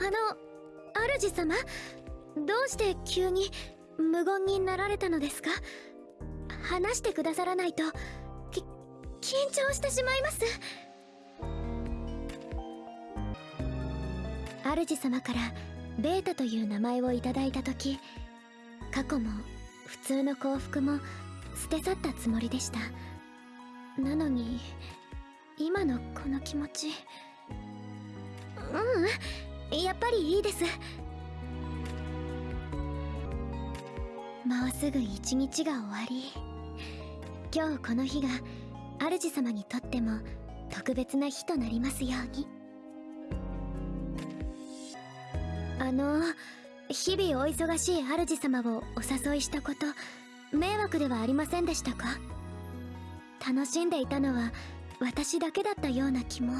あの主様？どうして急に無言になられたのですか？話してくださらないとき緊張してしまいます。主様からベータという名前をいただいた時過去も普通の幸福も捨て去ったつもりでした。なのに今のこの気持ちううん？やっぱりいいです。もうすぐ一日が終わり。今日この日が主様にとっても特別な日となりますように。あの日々お忙しい主様をお誘いしたこと迷惑ではありませんでしたか？楽しんでいたのは私だけだったような気も。